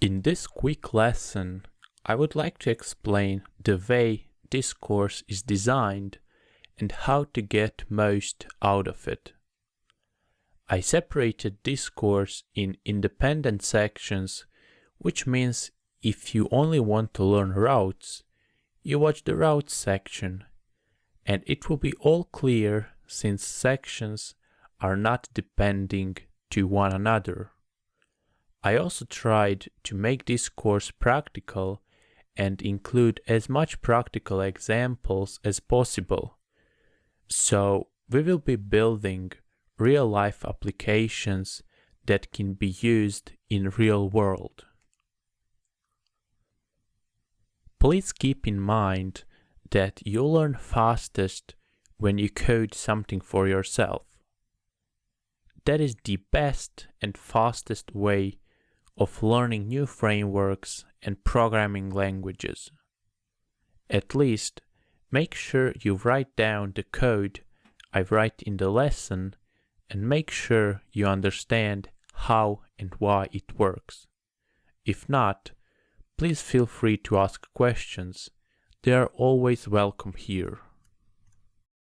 In this quick lesson, I would like to explain the way this course is designed and how to get most out of it. I separated this course in independent sections, which means if you only want to learn routes, you watch the routes section, and it will be all clear since sections are not depending to one another. I also tried to make this course practical and include as much practical examples as possible. So we will be building real-life applications that can be used in real world. Please keep in mind that you learn fastest when you code something for yourself. That is the best and fastest way of learning new frameworks and programming languages. At least, make sure you write down the code I write in the lesson and make sure you understand how and why it works. If not, please feel free to ask questions. They are always welcome here.